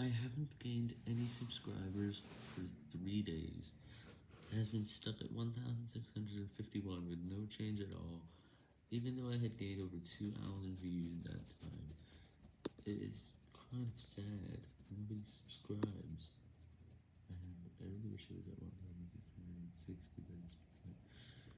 I haven't gained any subscribers for three days. It has been stuck at 1,651 with no change at all, even though I had gained over 2,000 views in that time. It is kind of sad. Nobody subscribes. And I really wish it was at 1,660.